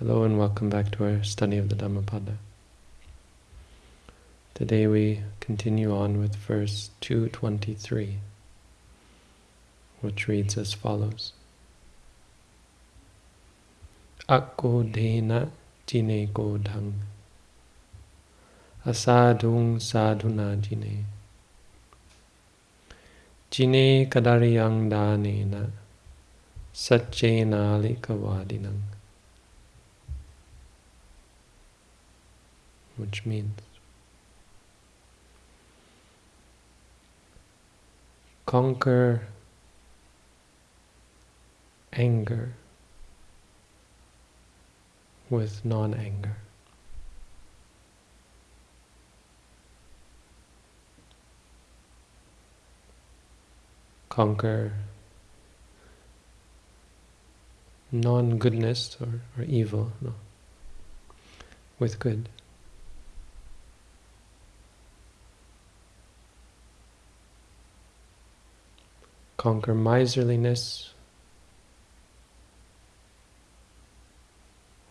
Hello and welcome back to our study of the Dhammapada. Today we continue on with verse 223, which reads as follows. Akko dena jine godhang asadung sadhuna jine jine kadariyang danena satchena likavadinang which means conquer anger with non-anger. Conquer non-goodness or, or evil no, with good. Conquer miserliness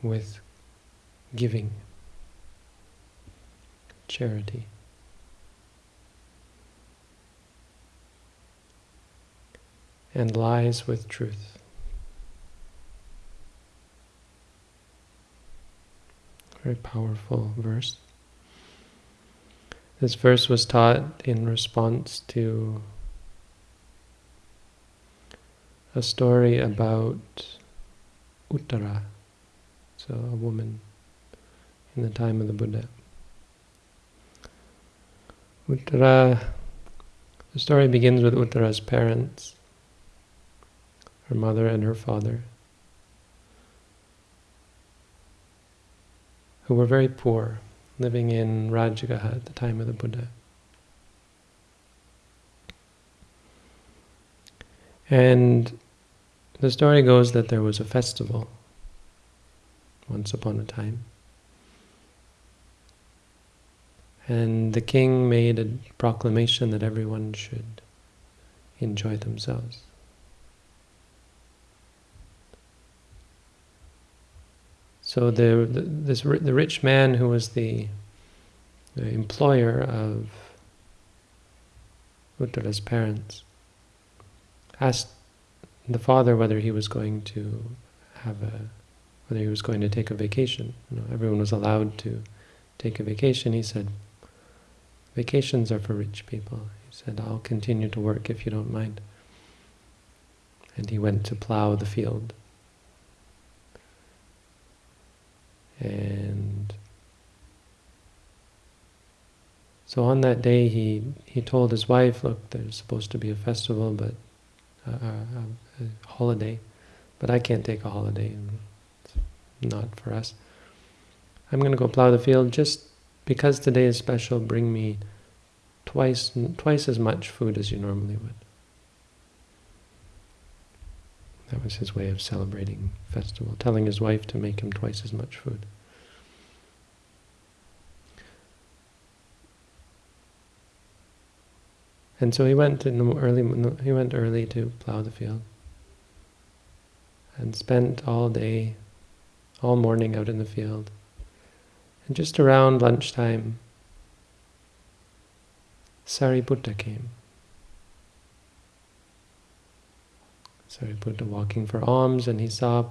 with giving, charity. And lies with truth. Very powerful verse. This verse was taught in response to a story about Uttara, so a woman in the time of the Buddha. Uttara, the story begins with Uttara's parents, her mother and her father, who were very poor, living in Rajagaha at the time of the Buddha. And the story goes that there was a festival once upon a time. And the king made a proclamation that everyone should enjoy themselves. So the, the this the rich man who was the, the employer of Uttara's parents asked the father whether he was going to have a, whether he was going to take a vacation. You know, everyone was allowed to take a vacation. He said, vacations are for rich people. He said, I'll continue to work if you don't mind. And he went to plow the field. And so on that day he, he told his wife, look, there's supposed to be a festival, but a, a, a holiday, but I can't take a holiday. It's not for us. I'm going to go plow the field just because today is special. Bring me twice twice as much food as you normally would. That was his way of celebrating festival, telling his wife to make him twice as much food. And so he went in the early. He went early to plow the field, and spent all day, all morning out in the field. And just around lunchtime, Sariputta came. Sariputta walking for alms, and he saw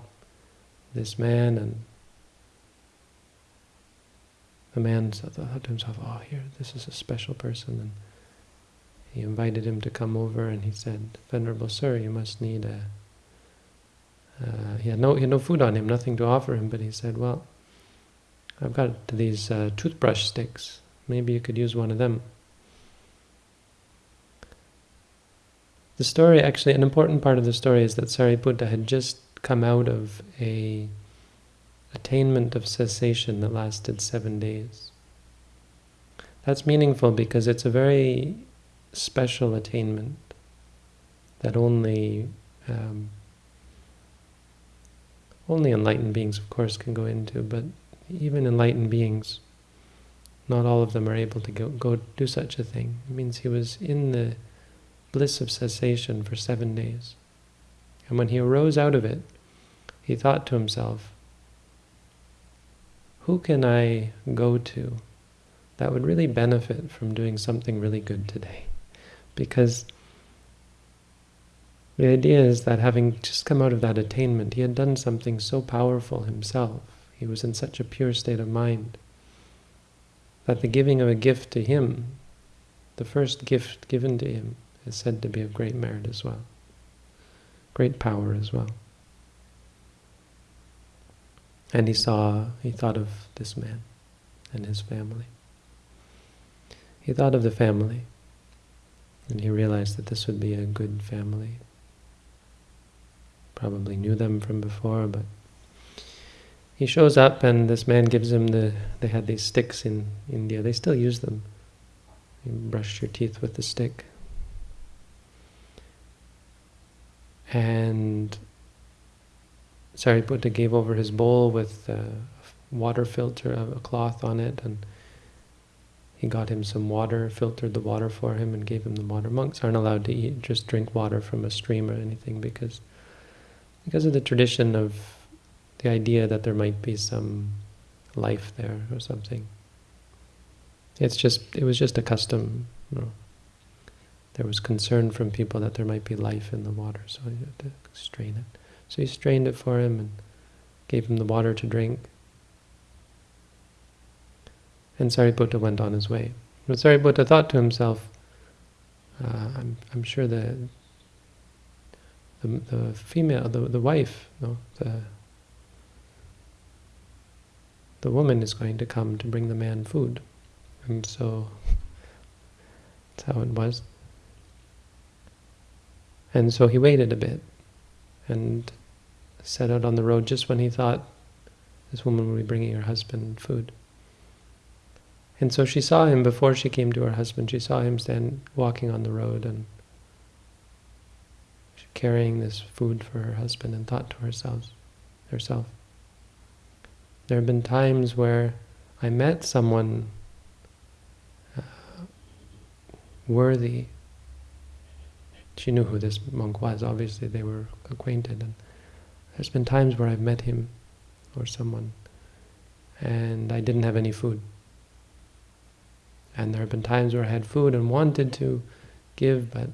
this man, and the man thought to himself, "Oh, here, this is a special person." And he invited him to come over and he said, Venerable Sir, you must need a... Uh, he, had no, he had no food on him, nothing to offer him, but he said, well, I've got these uh, toothbrush sticks. Maybe you could use one of them. The story, actually, an important part of the story is that Sariputta had just come out of a attainment of cessation that lasted seven days. That's meaningful because it's a very special attainment that only um, only enlightened beings, of course, can go into, but even enlightened beings, not all of them are able to go, go do such a thing. It means he was in the bliss of cessation for seven days. And when he arose out of it, he thought to himself, who can I go to that would really benefit from doing something really good today? Because the idea is that having just come out of that attainment, he had done something so powerful himself. He was in such a pure state of mind that the giving of a gift to him, the first gift given to him, is said to be of great merit as well, great power as well. And he saw, he thought of this man and his family. He thought of the family, and he realized that this would be a good family. Probably knew them from before, but he shows up and this man gives him the, they had these sticks in India, they still use them. You brush your teeth with the stick. And Sariputta gave over his bowl with a water filter, a cloth on it, and he got him some water, filtered the water for him, and gave him the water. Monks aren't allowed to eat, just drink water from a stream or anything because because of the tradition of the idea that there might be some life there or something. It's just, it was just a custom. You know. There was concern from people that there might be life in the water, so you had to strain it. So he strained it for him and gave him the water to drink. And Sariputta went on his way. But Sariputta thought to himself, uh, I'm, I'm sure the, the, the female, the, the wife, no, the, the woman is going to come to bring the man food. And so that's how it was. And so he waited a bit and set out on the road just when he thought this woman would be bringing her husband food. And so she saw him before she came to her husband. She saw him stand walking on the road and carrying this food for her husband and thought to herself, herself. There have been times where I met someone uh, worthy. She knew who this monk was. Obviously, they were acquainted, and there's been times where I've met him or someone and I didn't have any food. And there have been times where I had food and wanted to give but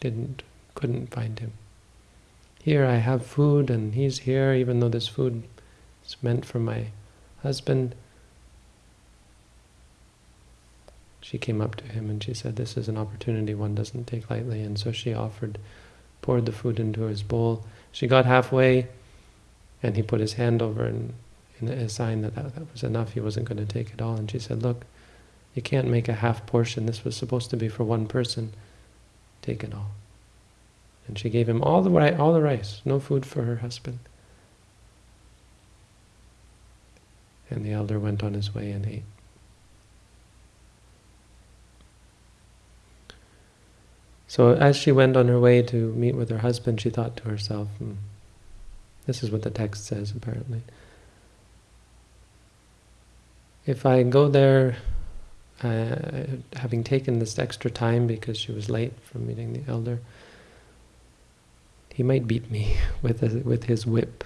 didn't, couldn't find him. Here I have food and he's here even though this food is meant for my husband. She came up to him and she said, this is an opportunity one doesn't take lightly. And so she offered, poured the food into his bowl she got halfway, and he put his hand over and in a sign that, that that was enough, he wasn't going to take it all. And she said, look, you can't make a half portion. This was supposed to be for one person. Take it all. And she gave him all the, all the rice, no food for her husband. And the elder went on his way and ate. So as she went on her way to meet with her husband, she thought to herself, hmm, this is what the text says apparently. If I go there, uh, having taken this extra time because she was late from meeting the elder, he might beat me with a, with his whip.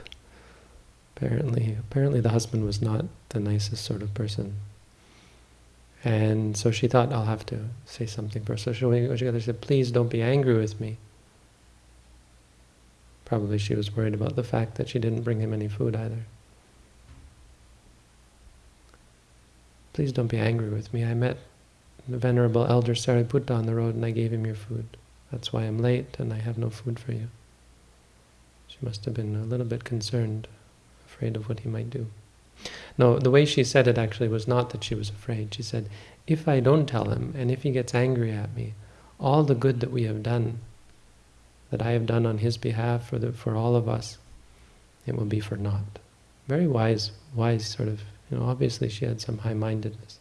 Apparently, apparently the husband was not the nicest sort of person. And so she thought, I'll have to say something first. So she said, please don't be angry with me. Probably she was worried about the fact that she didn't bring him any food either. Please don't be angry with me. I met the Venerable Elder Sariputta on the road and I gave him your food. That's why I'm late and I have no food for you. Must have been a little bit concerned, afraid of what he might do. No, the way she said it actually was not that she was afraid. She said, if I don't tell him, and if he gets angry at me, all the good that we have done, that I have done on his behalf for, the, for all of us, it will be for naught. Very wise, wise sort of, you know, obviously she had some high-mindedness.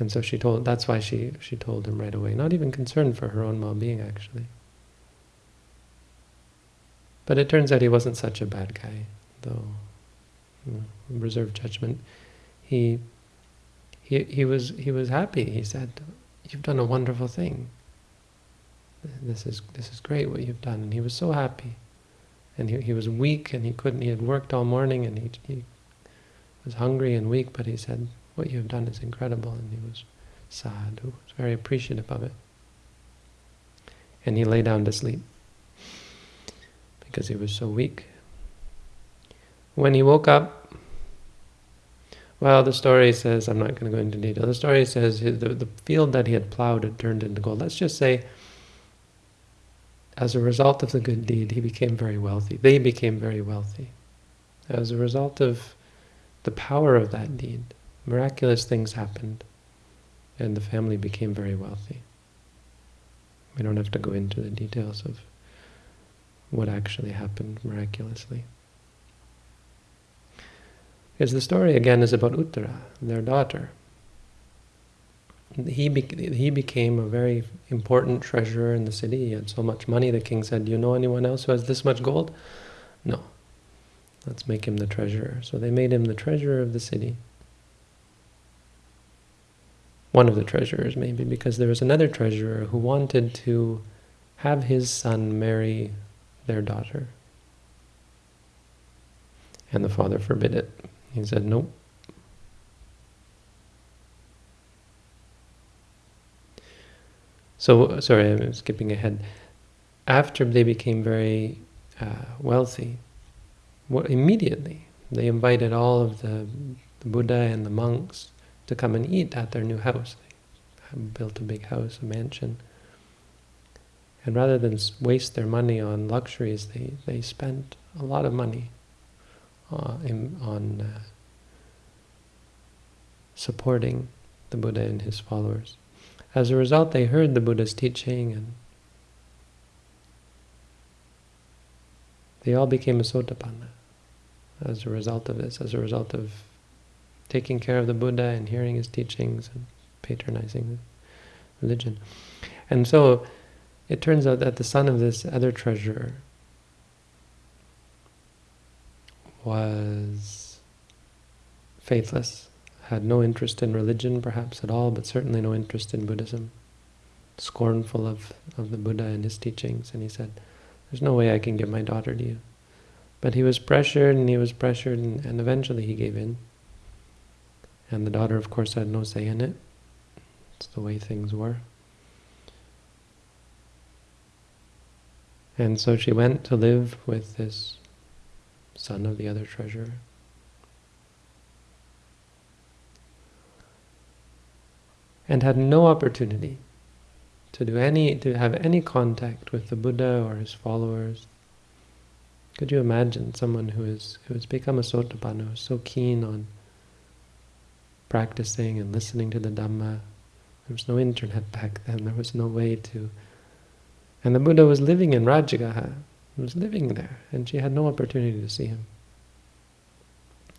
And so she told, that's why she, she told him right away, not even concerned for her own well-being actually. But it turns out he wasn't such a bad guy, though you know, reserved judgment. He he he was he was happy. He said, "You've done a wonderful thing. This is this is great what you've done." And he was so happy. and he, he was weak, and he couldn't, he had worked all morning, and he, he was hungry and weak, but he said, what you have done is incredible, and he was sad, he was very appreciative of it. And he lay down to sleep because he was so weak. When he woke up, well, the story says, I'm not going to go into detail, the story says the, the field that he had plowed had turned into gold. Let's just say, as a result of the good deed, he became very wealthy. They became very wealthy. As a result of the power of that deed, miraculous things happened, and the family became very wealthy. We don't have to go into the details of what actually happened miraculously. Because the story again is about Uttara, their daughter. He, be he became a very important treasurer in the city. He had so much money. The king said, do you know anyone else who has this much gold? No. Let's make him the treasurer. So they made him the treasurer of the city. One of the treasurers, maybe, because there was another treasurer who wanted to have his son marry their daughter. And the father forbid it. He said, nope. So, sorry, I'm skipping ahead. After they became very uh, wealthy, immediately they invited all of the, the, Buddha and the monks to come and eat at their new house. They built a big house, a mansion. And rather than waste their money on luxuries, they, they spent a lot of money uh, in, on uh, supporting the Buddha and his followers. As a result, they heard the Buddha's teaching and they all became a sotapanna as a result of this, as a result of taking care of the Buddha and hearing his teachings and patronizing the religion. And so it turns out that the son of this other treasurer was faithless, had no interest in religion perhaps at all, but certainly no interest in Buddhism, scornful of, of the Buddha and his teachings, and he said, there's no way I can give my daughter to you. But he was pressured and he was pressured and, and eventually he gave in. And the daughter, of course, had no say in it. It's the way things were. And so she went to live with this son of the other treasurer. And had no opportunity to do any, to have any contact with the Buddha or his followers. Could you imagine someone who is who has become a sotapanna, who is so keen on practicing and listening to the Dhamma? There was no internet back then. There was no way to and the Buddha was living in Rajagaha, he was living there, and she had no opportunity to see him.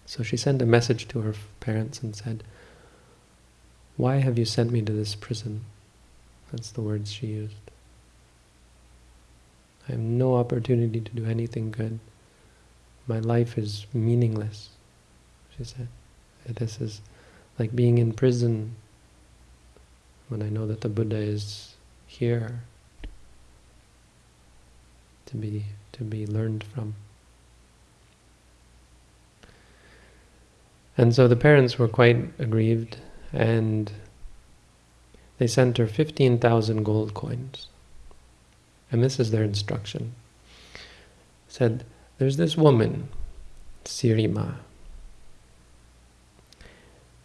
So she sent a message to her parents and said, Why have you sent me to this prison? That's the words she used. I have no opportunity to do anything good. My life is meaningless, she said. This is like being in prison when I know that the Buddha is here to be to be learned from. And so the parents were quite aggrieved and they sent her 15,000 gold coins. And this is their instruction. Said, there's this woman, Sirima,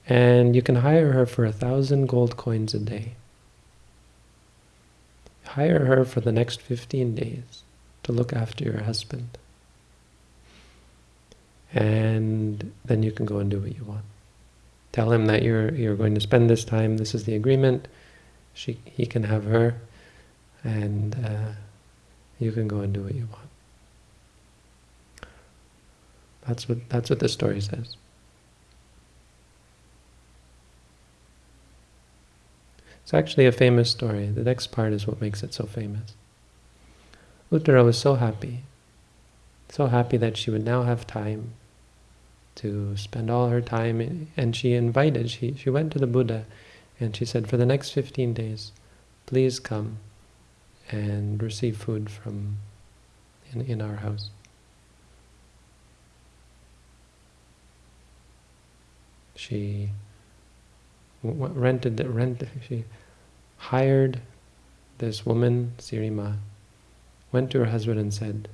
and you can hire her for a thousand gold coins a day. Hire her for the next 15 days to look after your husband. And then you can go and do what you want. Tell him that you're you're going to spend this time, this is the agreement, she, he can have her, and uh, you can go and do what you want. That's what that's what the story says. It's actually a famous story. The next part is what makes it so famous. Uttara was so happy, so happy that she would now have time to spend all her time. And she invited, she, she went to the Buddha and she said, for the next 15 days, please come and receive food from in, in our house. She rented the rent. She hired this woman, Sirima, went to her husband and said,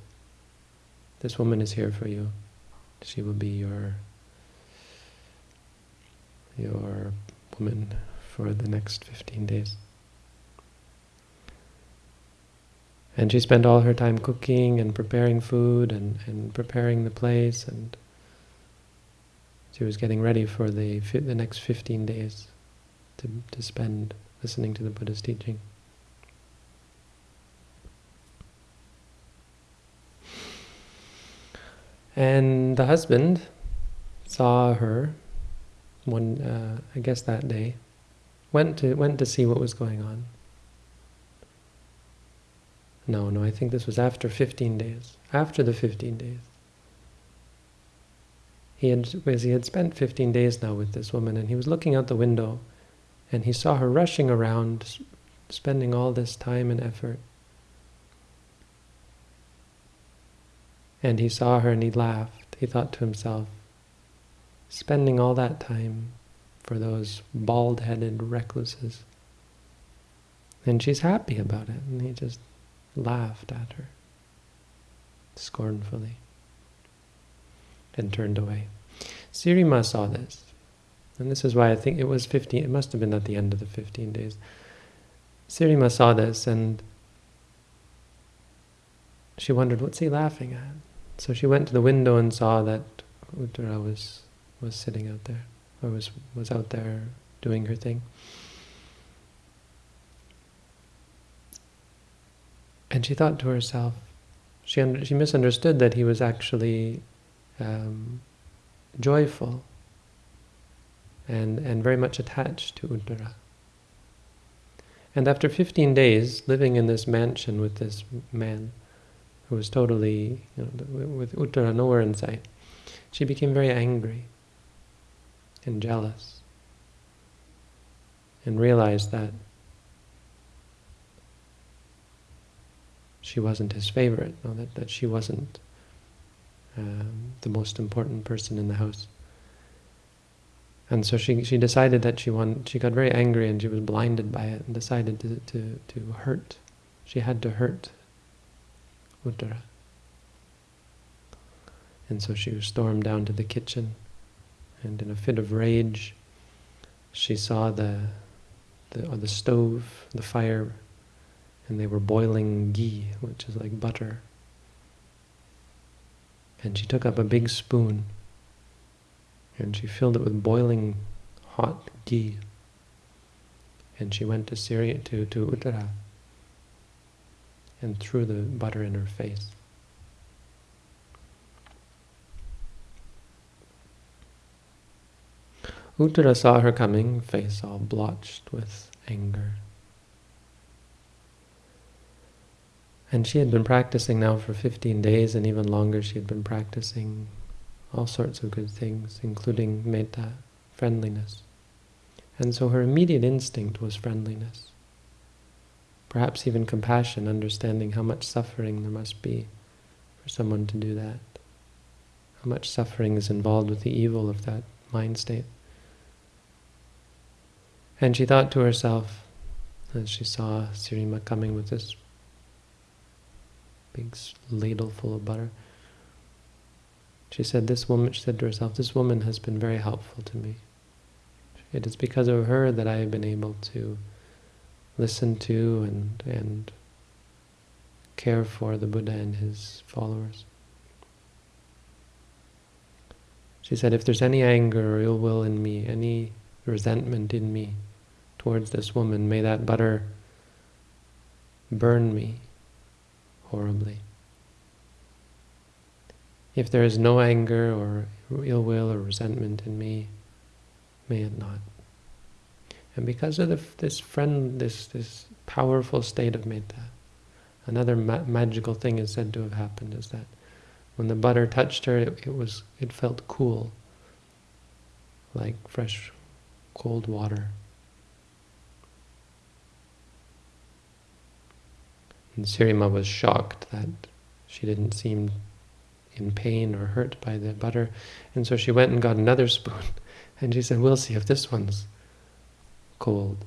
this woman is here for you. She will be your your woman for the next 15 days. And she spent all her time cooking and preparing food and, and preparing the place and she was getting ready for the the next 15 days to, to spend listening to the Buddha's teaching. And the husband saw her one, uh, I guess that day, went to went to see what was going on. No, no, I think this was after 15 days. After the 15 days. He had, he had spent 15 days now with this woman, and he was looking out the window, and he saw her rushing around, spending all this time and effort. And he saw her and he laughed. He thought to himself, spending all that time for those bald-headed recluses. And she's happy about it. And he just laughed at her scornfully and turned away. Sirima saw this. And this is why I think it was 15, it must have been at the end of the 15 days. Sirima saw this and she wondered, what's he laughing at? So she went to the window and saw that Uttara was was sitting out there, or was, was out there doing her thing. And she thought to herself, she, she misunderstood that he was actually um, joyful and, and very much attached to Uttara. And after 15 days living in this mansion with this man, who was totally, you know, with Uttara nowhere in sight, she became very angry and jealous and realized that she wasn't his favorite, no, that, that she wasn't um, the most important person in the house. And so she she decided that she wanted, she got very angry and she was blinded by it and decided to, to, to hurt. She had to hurt Uttara. And so she stormed down to the kitchen and in a fit of rage, she saw the, the, the stove, the fire, and they were boiling ghee, which is like butter. And she took up a big spoon, and she filled it with boiling hot ghee. And she went to Syria, to, to Uttara, and threw the butter in her face. Uttara saw her coming, face all blotched with anger. And she had been practicing now for 15 days, and even longer she had been practicing all sorts of good things, including metta, friendliness. And so her immediate instinct was friendliness. Perhaps even compassion, understanding how much suffering there must be for someone to do that. How much suffering is involved with the evil of that mind state. And she thought to herself, as she saw Sirima coming with this big ladle full of butter, she said, this woman, she said to herself, this woman has been very helpful to me. It is because of her that I have been able to listen to and, and care for the Buddha and his followers. She said, if there's any anger or ill will in me, any resentment in me, towards this woman, may that butter burn me horribly. If there is no anger or ill will or resentment in me, may it not. And because of the, this friend, this this powerful state of metta, another ma magical thing is said to have happened is that when the butter touched her, it, it was it felt cool, like fresh, cold water. And Sirima was shocked that she didn't seem in pain or hurt by the butter. And so she went and got another spoon. And she said, we'll see if this one's cold.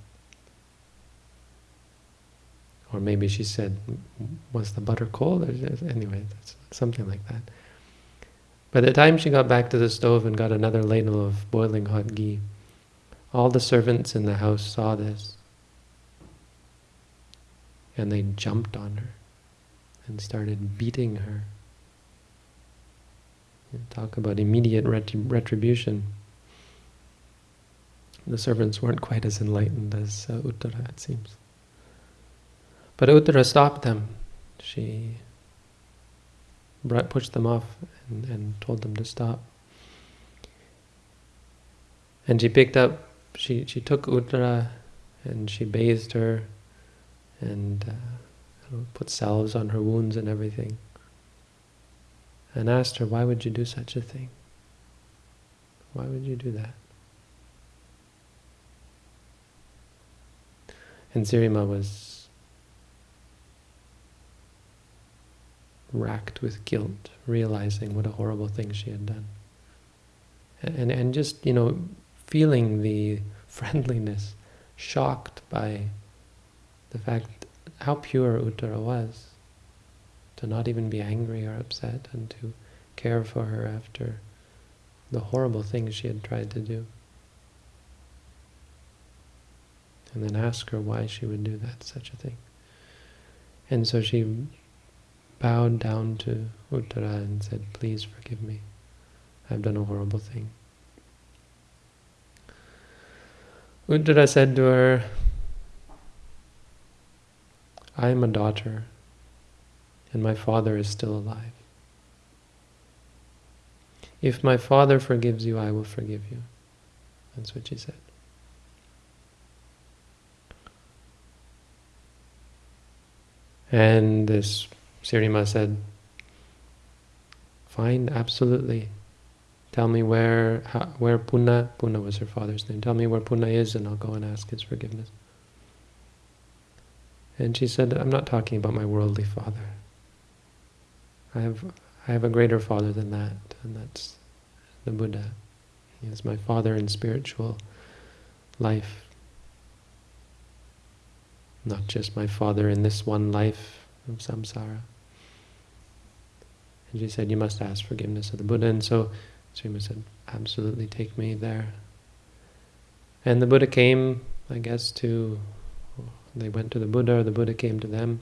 Or maybe she said, was the butter cold? Anyway, something like that. By the time she got back to the stove and got another ladle of boiling hot ghee, all the servants in the house saw this. And they jumped on her and started beating her. Talk about immediate retribution. The servants weren't quite as enlightened as uh, Uttara, it seems. But Uttara stopped them. She pushed them off and, and told them to stop. And she picked up, she, she took Uttara and she bathed her and uh, put salves on her wounds and everything. And asked her, why would you do such a thing? Why would you do that? And Sirima was racked with guilt, realizing what a horrible thing she had done. And, and just, you know, feeling the friendliness, shocked by the fact how pure Uttara was, to not even be angry or upset and to care for her after the horrible things she had tried to do. and then ask her why she would do that, such a thing. And so she bowed down to Uttara and said, please forgive me. I've done a horrible thing. Uttara said to her, I am a daughter, and my father is still alive. If my father forgives you, I will forgive you. That's what she said. And this Sirima said, fine, absolutely. Tell me where how, where Punna, Punna was her father's name, tell me where Punna is and I'll go and ask his forgiveness. And she said, I'm not talking about my worldly father. I have, I have a greater father than that, and that's the Buddha. He is my father in spiritual life not just my father in this one life of samsara. And she said, you must ask forgiveness of the Buddha. And so Sirima said, absolutely take me there. And the Buddha came, I guess, to, they went to the Buddha, or the Buddha came to them.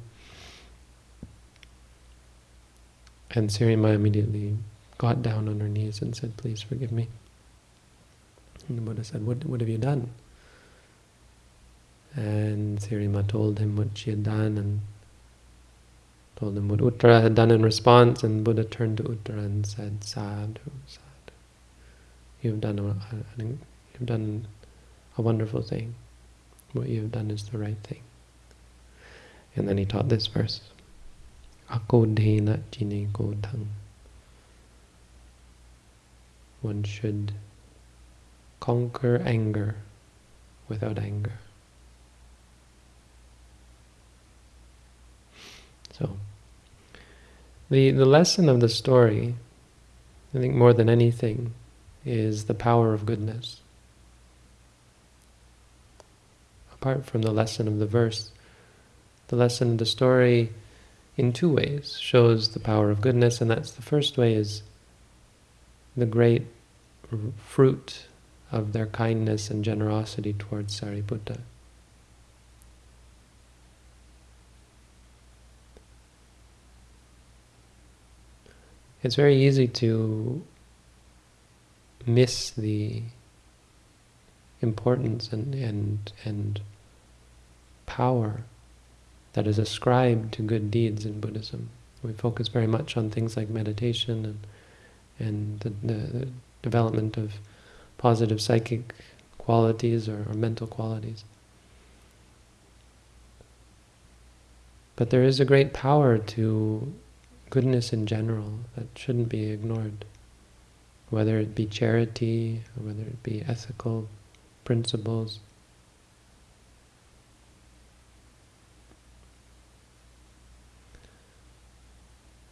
And Sirima immediately got down on her knees and said, please forgive me. And the Buddha said, what, what have you done? And Sirima told him what she had done and told him what Uttara had done in response, and Buddha turned to Uttara and said, Sadhu, sadhu. You've done a, you've done a wonderful thing. What you've done is the right thing. And then he taught this verse. Akodhena jine kodhang. One should conquer anger without anger. So, the, the lesson of the story, I think more than anything, is the power of goodness. Apart from the lesson of the verse, the lesson of the story in two ways shows the power of goodness, and that's the first way is the great fruit of their kindness and generosity towards Sariputta. it's very easy to miss the importance and, and, and power that is ascribed to good deeds in Buddhism. We focus very much on things like meditation and and the, the, development of positive psychic qualities or, or mental qualities. But there is a great power to goodness in general that shouldn't be ignored, whether it be charity or whether it be ethical principles.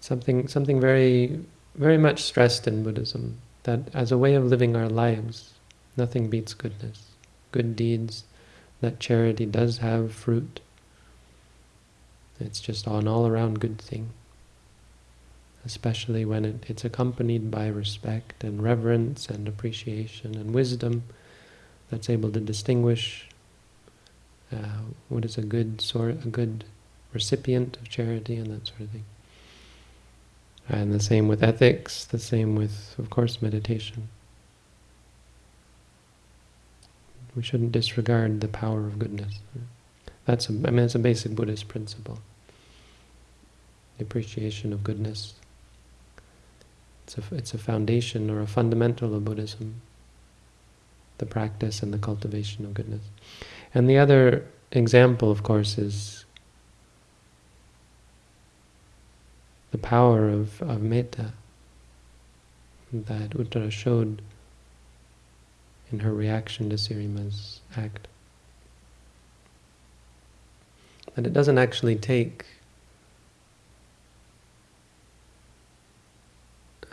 Something, something very very much stressed in Buddhism that as a way of living our lives, nothing beats goodness. Good deeds, that charity does have fruit. It's just an all-around good thing. Especially when it, it's accompanied by respect and reverence and appreciation and wisdom that's able to distinguish uh, what is a good sort, a good recipient of charity and that sort of thing. And the same with ethics, the same with, of course, meditation. We shouldn't disregard the power of goodness. That's a, I mean, it's a basic Buddhist principle. The appreciation of goodness. It's a, it's a foundation or a fundamental of Buddhism. The practice and the cultivation of goodness. And the other example, of course, is the power of, of metta that Uttara showed in her reaction to Sirima's act. That it doesn't actually take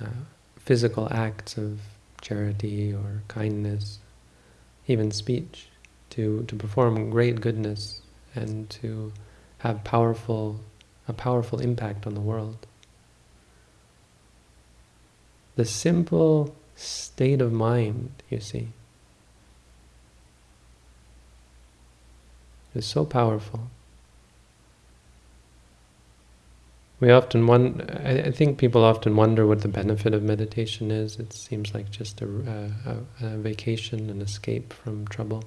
uh, physical acts of charity or kindness, even speech, to, to perform great goodness and to have powerful a powerful impact on the world. The simple state of mind, you see, is so powerful. We often wonder, I, think people often wonder what the benefit of meditation is. It seems like just a, a, a vacation, an escape from trouble.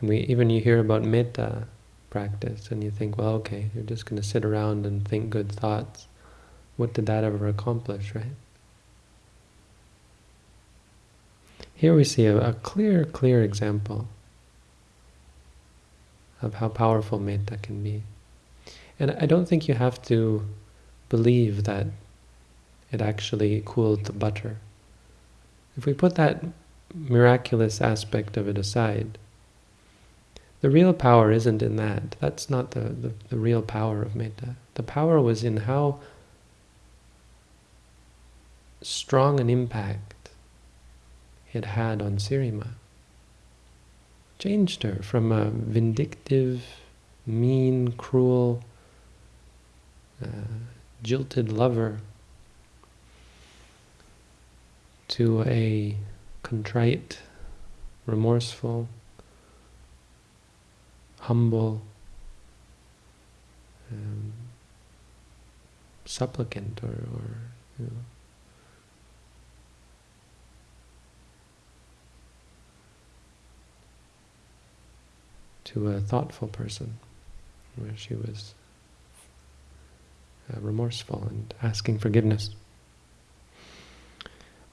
And we even you hear about metta practice and you think, well, okay, you're just going to sit around and think good thoughts. What did that ever accomplish, right? Here we see a, a clear, clear example of how powerful metta can be. And I don't think you have to believe that it actually cooled the butter. If we put that miraculous aspect of it aside, the real power isn't in that. That's not the, the, the real power of metta. The power was in how strong an impact it had on Sirima. Changed her from a vindictive, mean, cruel, uh, jilted lover to a contrite, remorseful, humble, um, supplicant or, or you know, to a thoughtful person, where she was uh, remorseful and asking forgiveness.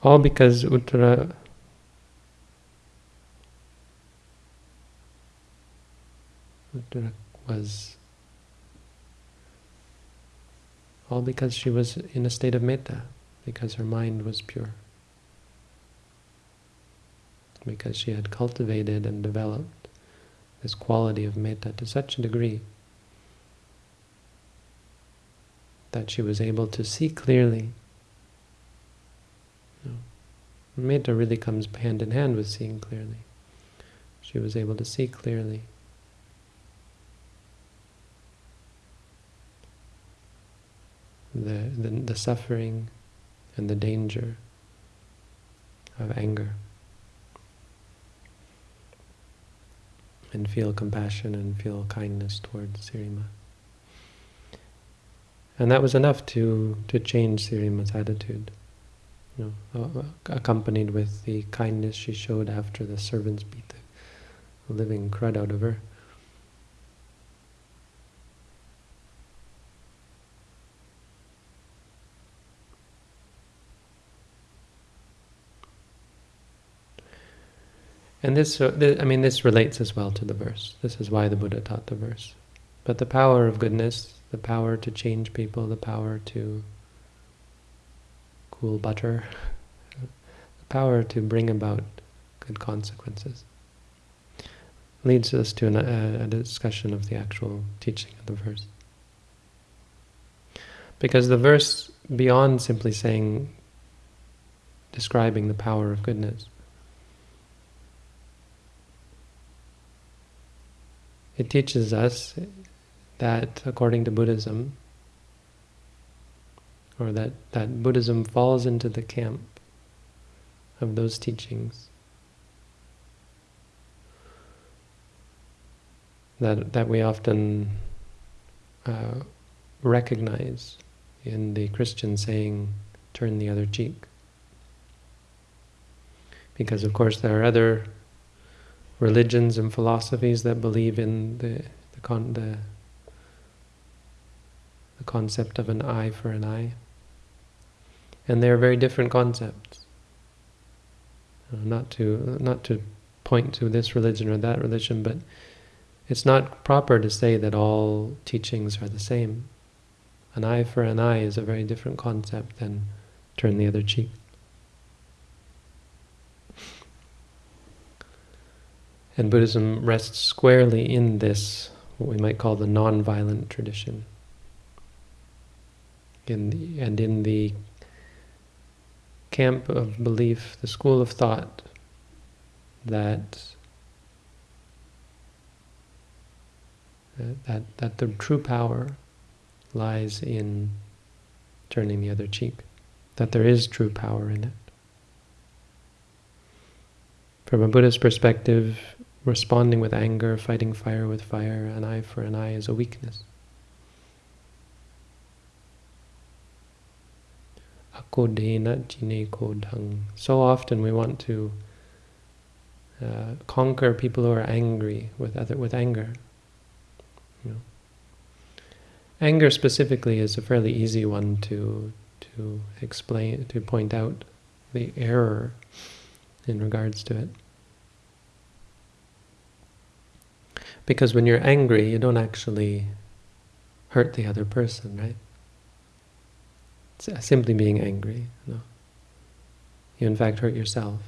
All because Uttara Uttara was all because she was in a state of metta, because her mind was pure. Because she had cultivated and developed this quality of metta to such a degree that she was able to see clearly. You know, metta really comes hand in hand with seeing clearly. She was able to see clearly. The, the, the suffering and the danger of anger. And feel compassion and feel kindness towards Sirima. And that was enough to, to change Sirima's attitude, you know, accompanied with the kindness she showed after the servants beat the living crud out of her. And this, uh, th I mean, this relates as well to the verse. This is why the Buddha taught the verse. But the power of goodness, the power to change people, the power to cool butter, the power to bring about good consequences, leads us to an, a, a discussion of the actual teaching of the verse. Because the verse, beyond simply saying, describing the power of goodness, it teaches us that according to Buddhism, or that, that Buddhism falls into the camp of those teachings that, that we often uh, recognize in the Christian saying, turn the other cheek. Because of course there are other religions and philosophies that believe in the, the, con the, the concept of an eye for an eye. And they're very different concepts. Uh, not to not to point to this religion or that religion, but it's not proper to say that all teachings are the same. An eye for an eye is a very different concept than turn the other cheek. And Buddhism rests squarely in this, what we might call the non-violent tradition. In the, and in the camp of belief, the school of thought that uh, that that the true power lies in turning the other cheek, that there is true power in it. From a Buddhist perspective, responding with anger, fighting fire with fire, an eye for an eye is a weakness. So often we want to uh, conquer people who are angry with other with anger. You know. Anger specifically is a fairly easy one to to explain to point out the error in regards to it. Because when you're angry, you don't actually hurt the other person, right? Uh, simply being angry. You in fact hurt yourself.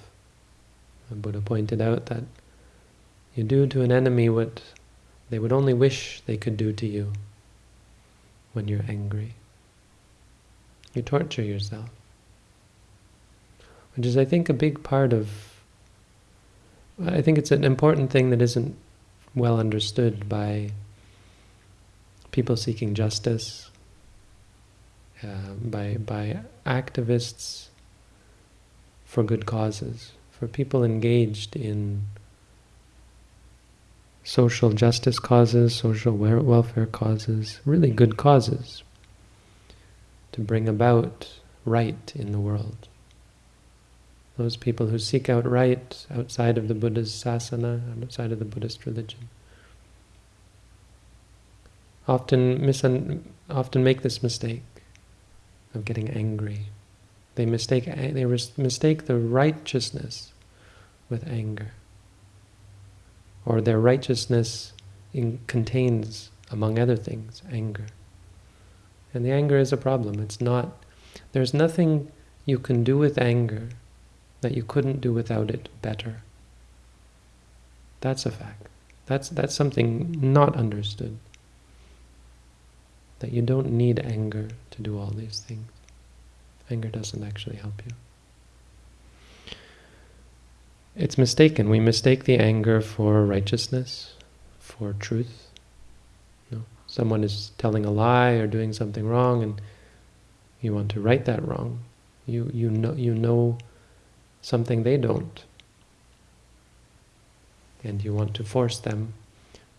The Buddha pointed out that you do to an enemy what they would only wish they could do to you when you're angry. You torture yourself. Which is, I think, a big part of... I think it's an important thing that isn't well understood by people seeking justice, uh, by, by activists for good causes, for people engaged in social justice causes, social welfare causes, really good causes to bring about right in the world. Those people who seek out right outside of the Buddha's sasana, outside of the Buddhist religion, often, often make this mistake of getting angry. They mistake, they mistake the righteousness with anger. Or their righteousness in, contains, among other things, anger. And the anger is a problem. It's not, there's nothing you can do with anger that you couldn't do without it better. That's a fact. That's, that's something not understood that you don't need anger to do all these things. Anger doesn't actually help you. It's mistaken. We mistake the anger for righteousness, for truth. No. Someone is telling a lie or doing something wrong and you want to right that wrong. You, you, know, you know something they don't. And you want to force them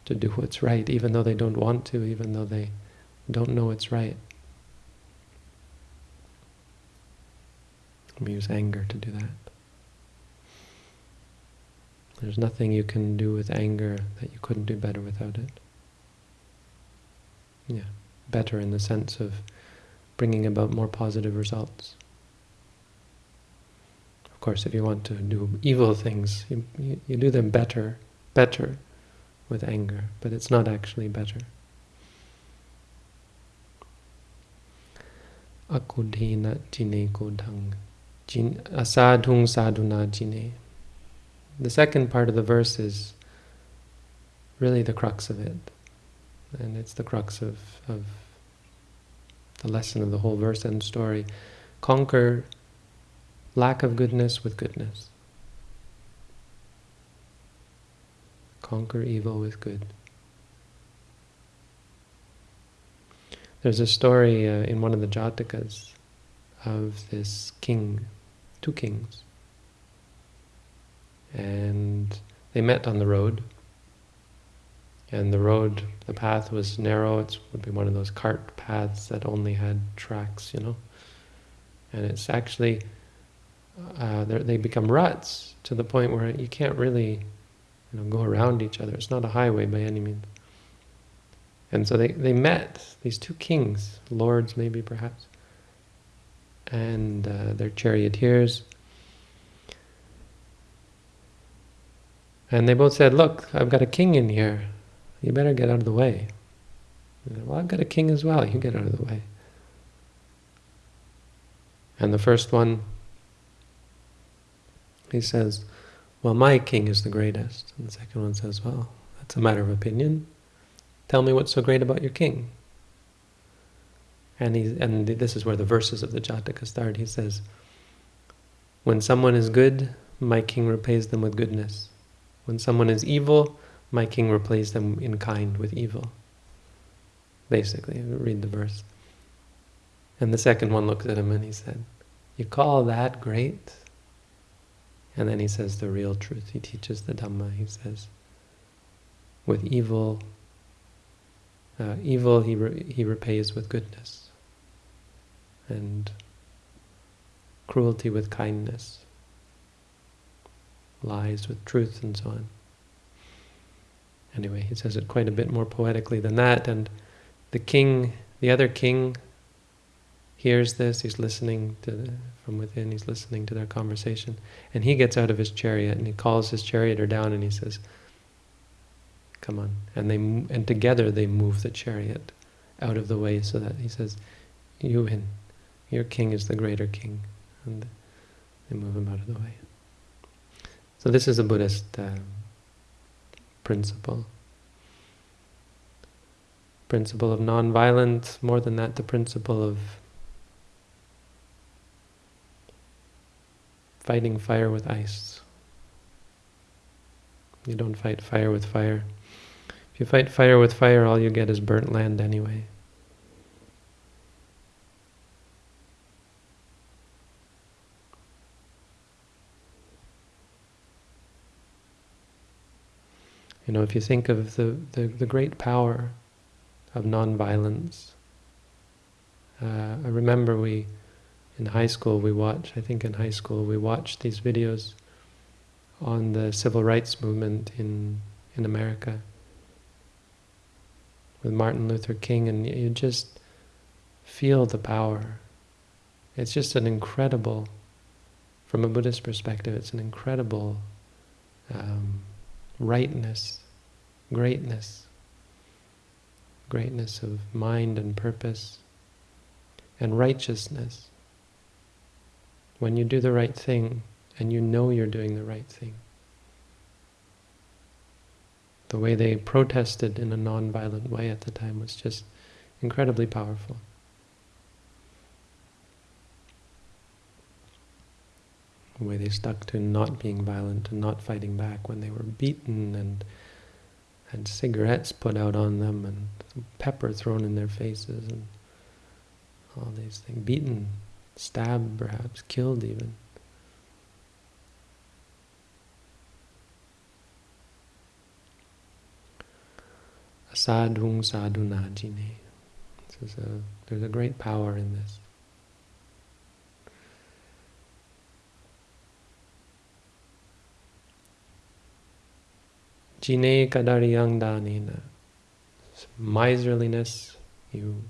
to do what's right, even though they don't want to, even though they don't know it's right. We use anger to do that. There's nothing you can do with anger that you couldn't do better without it. Yeah, better in the sense of bringing about more positive results. Of course, if you want to do evil things, you, you, you do them better, better with anger, but it's not actually better. akudhena jine kodhang, asadhung sadhuna jine. The second part of the verse is really the crux of it. And it's the crux of, of the lesson of the whole verse and story. Conquer lack of goodness with goodness. Conquer evil with good. There's a story uh, in one of the Jatakas of this king, two kings. And they met on the road. And the road, the path was narrow. It would be one of those cart paths that only had tracks, you know. And it's actually, uh, they become ruts to the point where you can't really you know, go around each other. It's not a highway by any means. And so they, they met, these two kings, lords maybe perhaps, and uh, their charioteers. And they both said, look, I've got a king in here. You better get out of the way. Said, well, I've got a king as well. You get out of the way. And the first one, he says, well, my king is the greatest. And the second one says, well, that's a matter of opinion. Tell me what's so great about your king. And, he, and this is where the verses of the Jataka start. He says, When someone is good, my king repays them with goodness. When someone is evil, my king repays them in kind with evil. Basically, read the verse. And the second one looks at him and he said, You call that great? And then he says the real truth. He teaches the Dhamma. He says, With evil, uh, evil he, re he repays with goodness, and cruelty with kindness, lies with truth, and so on. Anyway, he says it quite a bit more poetically than that, and the king, the other king, hears this, he's listening to the, from within, he's listening to their conversation, and he gets out of his chariot and he calls his charioteer down and he says, come on. And they and together they move the chariot out of the way so that he says, you win. Your king is the greater king. And they move him out of the way. So this is a Buddhist uh, principle. Principle of non-violence, more than that, the principle of fighting fire with ice. You don't fight fire with fire. If you fight fire with fire, all you get is burnt land anyway. You know, if you think of the, the, the great power of non-violence, uh, I remember we, in high school, we watched, I think in high school, we watched these videos on the civil rights movement in, in America with Martin Luther King, and you just feel the power. It's just an incredible, from a Buddhist perspective, it's an incredible um, rightness, greatness, greatness of mind and purpose, and righteousness. When you do the right thing, and you know you're doing the right thing. The way they protested in a non-violent way at the time was just incredibly powerful. The way they stuck to not being violent and not fighting back when they were beaten and had cigarettes put out on them and pepper thrown in their faces and all these things. Beaten, stabbed perhaps, killed even. Asadhung sadhunajine. This there's a great power in this. Jine kadariyang danina. Miserliness, you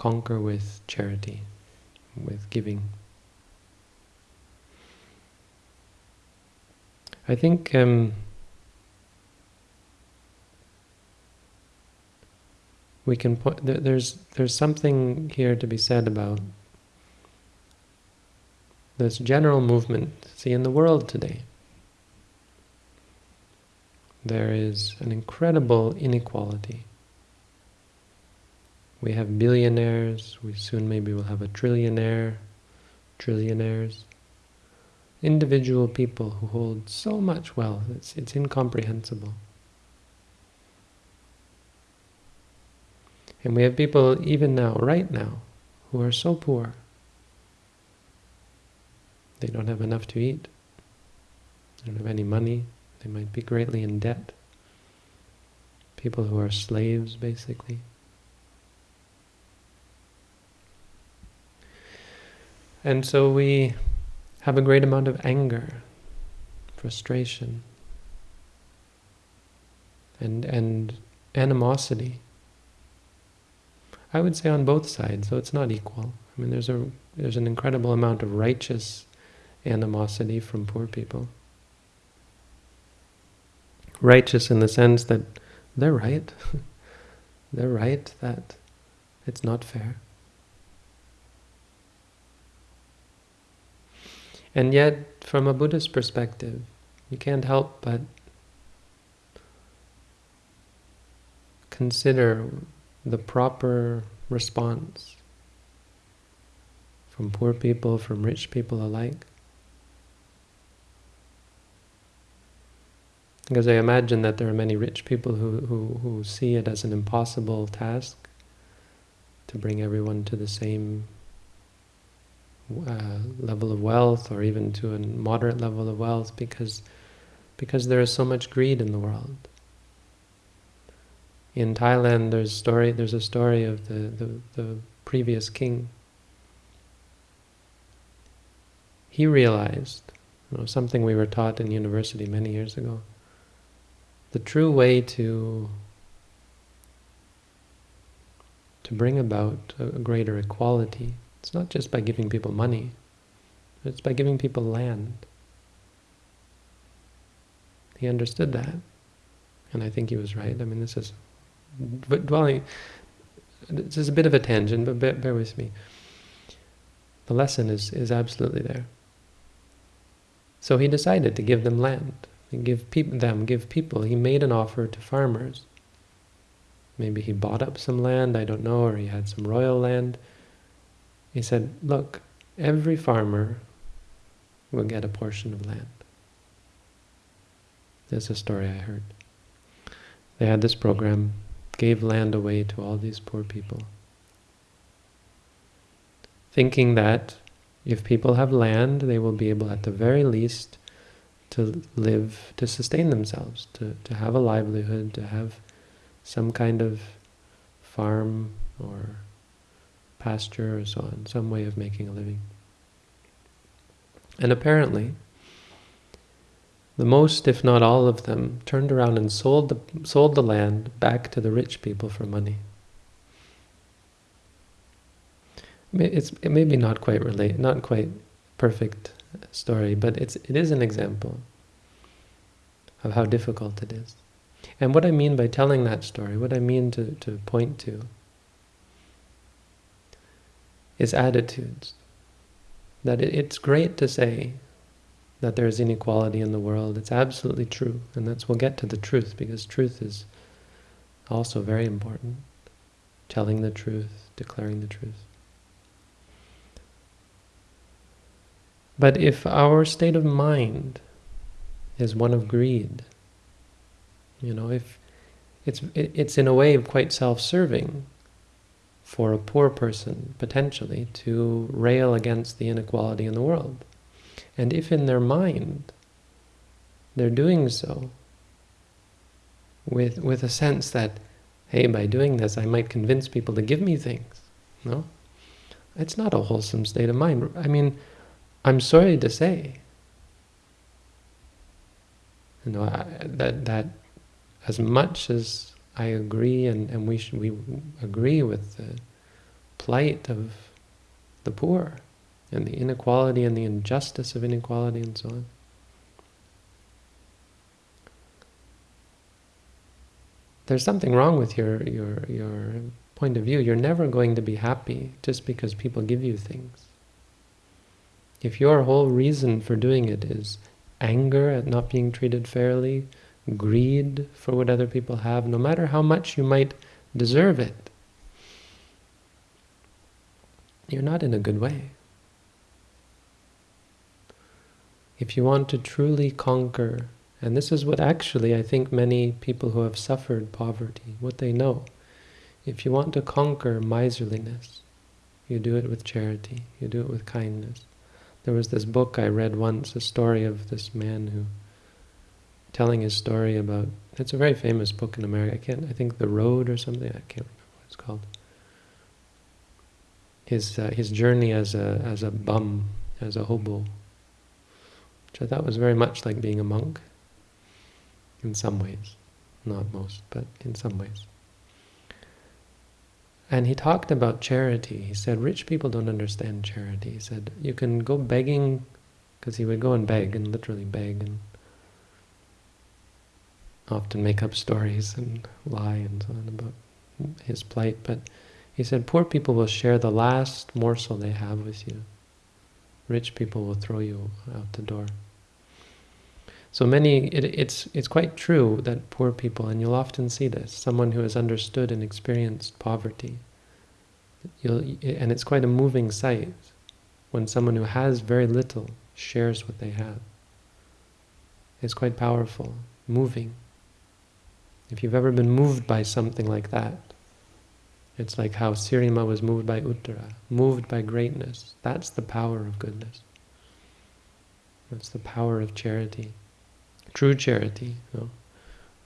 conquer with charity, with giving. I think um, we can point, there's, there's something here to be said about this general movement. See, in the world today, there is an incredible inequality We have billionaires, we soon maybe will have a trillionaire, trillionaires. Individual people who hold so much wealth, it's, it's incomprehensible. And we have people even now, right now, who are so poor. They don't have enough to eat. They don't have any money. They might be greatly in debt. People who are slaves, basically. And so we have a great amount of anger, frustration, and, and animosity. I would say on both sides, so it's not equal. I mean, there's a there's an incredible amount of righteous animosity from poor people. Righteous in the sense that they're right. they're right that it's not fair. And yet, from a Buddhist perspective, you can't help but consider the proper response from poor people, from rich people alike. Because I imagine that there are many rich people who, who, who see it as an impossible task to bring everyone to the same uh, level of wealth or even to a moderate level of wealth because because there is so much greed in the world. In Thailand, there's story. There's a story of the, the, the previous king. He realized, you know, something we were taught in university many years ago. The true way to to bring about a greater equality it's not just by giving people money, it's by giving people land. He understood that, and I think he was right. I mean, this is but dwelling. This is a bit of a tangent, but bear, bear with me. The lesson is is absolutely there. So he decided to give them land, give people them, give people. He made an offer to farmers. Maybe he bought up some land, I don't know, or he had some royal land. He said, look, every farmer will get a portion of land. There's a story I heard. They had this program, gave land away to all these poor people. Thinking that if people have land, they will be able at the very least to live, to sustain themselves, to, to have a livelihood, to have some kind of farm or pasture or so on, some way of making a living. And apparently, the most, if not all of them, turned around and sold the, sold the land back to the rich people for money. It's it maybe not quite relate, not quite perfect story, but it's it is an example of how difficult it is. And what I mean by telling that story, what I mean to, to point to, is attitudes. That it's great to say that there is inequality in the world. It's absolutely true. And that's we'll get to the truth because truth is also very important. Telling the truth, declaring the truth. But if our state of mind is one of greed, you know, if it's it's in a way quite self-serving, for a poor person, potentially, to rail against the inequality in the world. And if in their mind they're doing so with, with a sense that, hey, by doing this I might convince people to give me things, no? It's not a wholesome state of mind. I mean, I'm sorry to say, you know, I, that, that as much as I agree, and, and we should, we agree with the plight of the poor, and the inequality and the injustice of inequality and so on. There's something wrong with your, your, your point of view. You're never going to be happy just because people give you things. If your whole reason for doing it is anger at not being treated fairly, greed for what other people have, no matter how much you might deserve it, you're not in a good way. If you want to truly conquer, and this is what actually I think many people who have suffered poverty, what they know. If you want to conquer miserliness, you do it with charity, you do it with kindness. There was this book I read once, a story of this man who, telling his story about, it's a very famous book in America, I can't, I think The Road or something, I can't remember what it's called. His, uh, his journey as a, as a bum, as a hobo, which I thought was very much like being a monk, in some ways. Not most, but in some ways. And he talked about charity. He said, rich people don't understand charity. He said, you can go begging, because he would go and beg, and literally beg, and often make up stories and lie and so on about his plight. But he said, poor people will share the last morsel they have with you. Rich people will throw you out the door. So many, it, it's it's quite true that poor people, and you'll often see this, someone who has understood and experienced poverty, you'll, and it's quite a moving sight when someone who has very little shares what they have. It's quite powerful, moving. If you've ever been moved by something like that, it's like how Sirima was moved by Uttara, moved by greatness. That's the power of goodness. That's the power of charity. True charity. You know?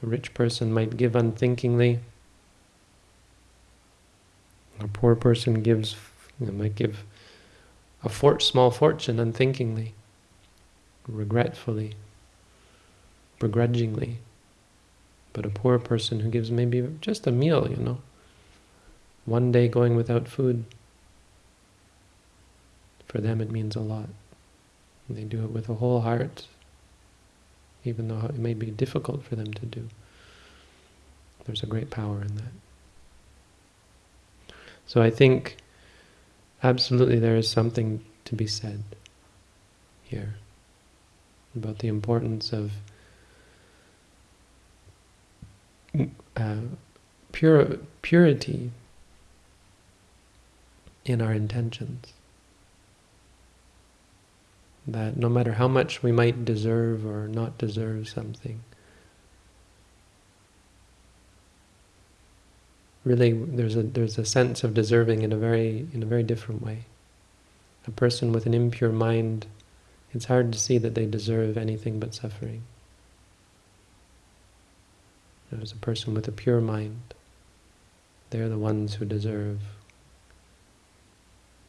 A rich person might give unthinkingly. A poor person gives, you know, might give a fort, small fortune unthinkingly, regretfully, begrudgingly. But a poor person who gives maybe just a meal, you know, one day going without food, for them it means a lot. And they do it with a whole heart, even though it may be difficult for them to do. There's a great power in that. So I think absolutely there is something to be said here about the importance of uh, pure, purity in our intentions that no matter how much we might deserve or not deserve something, really there's a there's a sense of deserving in a very in a very different way. A person with an impure mind, it's hard to see that they deserve anything but suffering. There's a person with a pure mind. They're the ones who deserve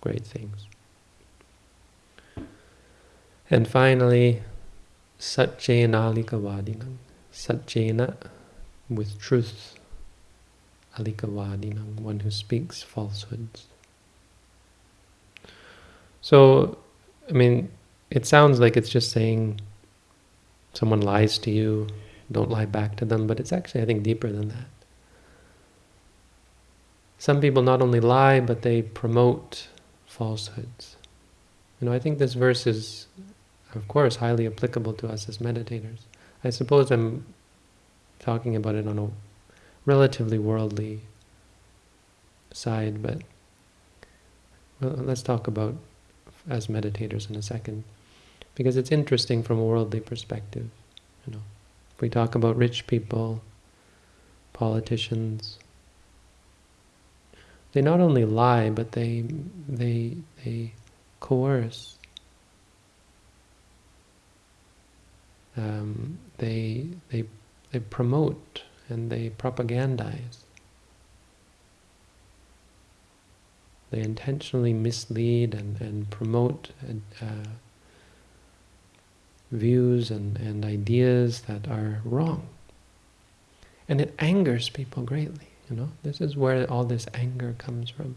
great things. And finally, Satchena Alikavadinam. Satchena, with truth, Alikavadinam, one who speaks falsehoods. So, I mean, it sounds like it's just saying someone lies to you, don't lie back to them, but it's actually, I think, deeper than that. Some people not only lie, but they promote falsehoods. You know, I think this verse is of course, highly applicable to us as meditators. I suppose I'm talking about it on a relatively worldly side, but well, let's talk about as meditators in a second, because it's interesting from a worldly perspective. You know, if we talk about rich people, politicians, they not only lie, but they they they coerce um, they, they, they promote and they propagandize. They intentionally mislead and, and promote uh, views and, and ideas that are wrong. And it angers people greatly, you know. This is where all this anger comes from.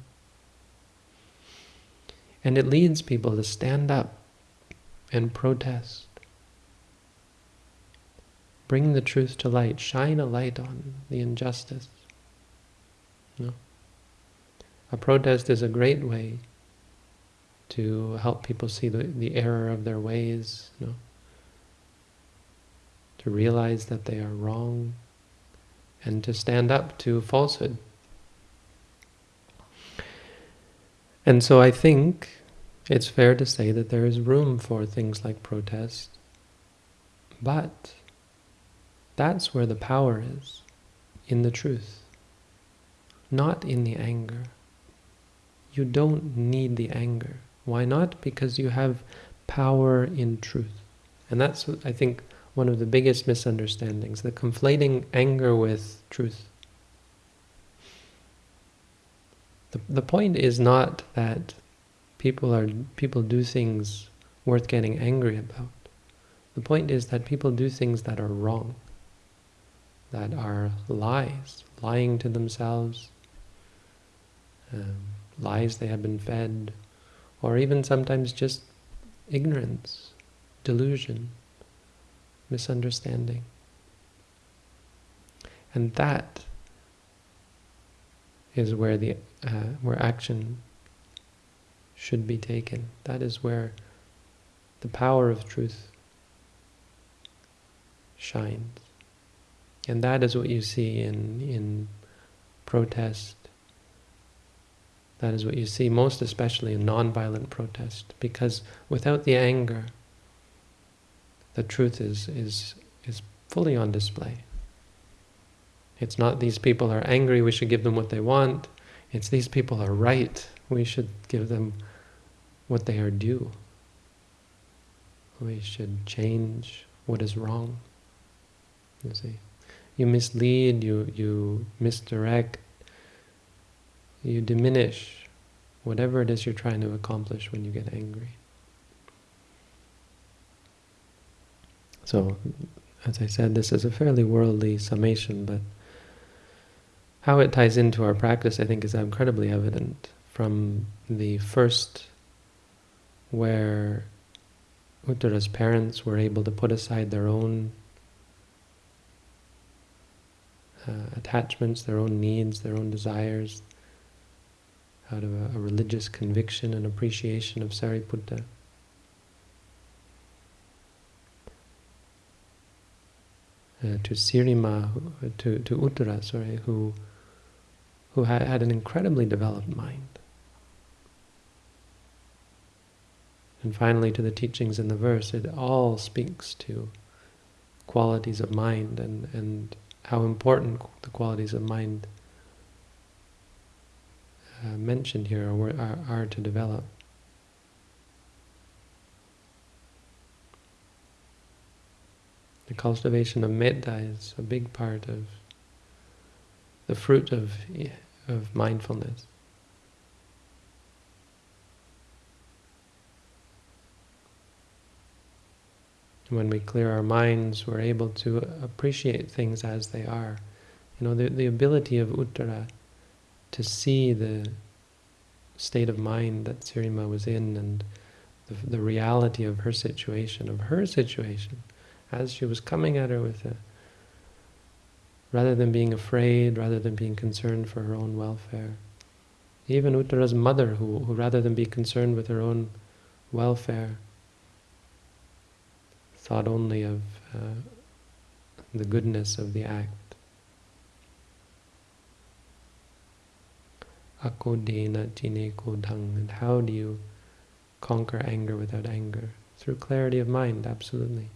And it leads people to stand up and protest Bring the truth to light. Shine a light on the injustice. No. A protest is a great way to help people see the, the error of their ways, you know, to realize that they are wrong, and to stand up to falsehood. And so I think it's fair to say that there is room for things like protest, but that's where the power is, in the truth, not in the anger. You don't need the anger. Why not? Because you have power in truth. And that's, I think, one of the biggest misunderstandings, the conflating anger with truth. The, the point is not that people are people do things worth getting angry about. The point is that people do things that are wrong, that are lies, lying to themselves, um, lies they have been fed, or even sometimes just ignorance, delusion, misunderstanding. And that is where the uh, where action should be taken. That is where the power of truth shines. And that is what you see in in protest. That is what you see most especially in nonviolent protest, because without the anger, the truth is is is fully on display. It's not these people are angry, we should give them what they want. It's these people are right, we should give them what they are due. We should change what is wrong. You see, you mislead, you you misdirect, you diminish whatever it is you're trying to accomplish when you get angry. So, as I said, this is a fairly worldly summation, but how it ties into our practice, I think, is incredibly evident from the first where Uttara's parents were able to put aside their own uh, attachments, their own needs, their own desires, out of a, a religious conviction and appreciation of Sariputta. Uh, to Sirima, to, to Uttara, sorry, who who had, had an incredibly developed mind. And finally, to the teachings in the verse, it all speaks to qualities of mind and, and how important the qualities of mind uh, mentioned here are, are, are to develop. The cultivation of metta is a big part of the fruit of, of mindfulness. When we clear our minds, we're able to appreciate things as they are. You know, the, the ability of Uttara to see the state of mind that Sirima was in and the, the reality of her situation, of her situation, as she was coming at her with a, rather than being afraid, rather than being concerned for her own welfare. Even Uttara's mother, who, who rather than be concerned with her own welfare, thought only of uh, the goodness of the act. Akodena jine kodang. And how do you conquer anger without anger? Through clarity of mind, absolutely.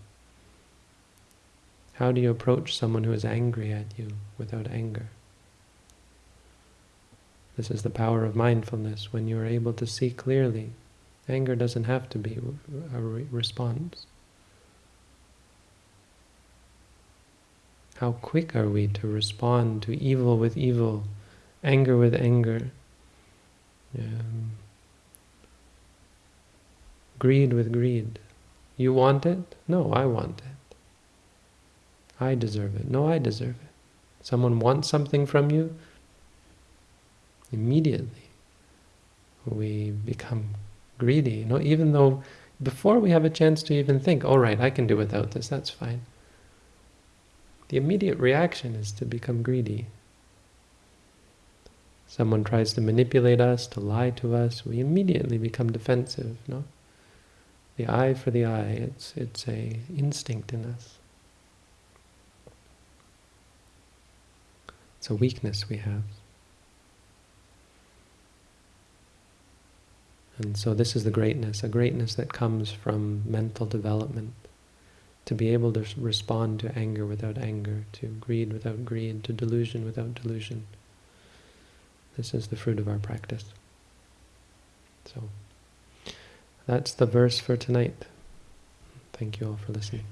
How do you approach someone who is angry at you without anger? This is the power of mindfulness, when you are able to see clearly. Anger doesn't have to be a response. How quick are we to respond to evil with evil, anger with anger, um, greed with greed. You want it? No, I want it. I deserve it. No, I deserve it. Someone wants something from you, immediately we become greedy. You know, even though before we have a chance to even think, all right, I can do without this, that's fine the immediate reaction is to become greedy. Someone tries to manipulate us, to lie to us, we immediately become defensive, no? The eye for the eye, it's, it's a instinct in us. It's a weakness we have. And so this is the greatness, a greatness that comes from mental development, to be able to respond to anger without anger, to greed without greed, to delusion without delusion. This is the fruit of our practice. So, that's the verse for tonight. Thank you all for listening.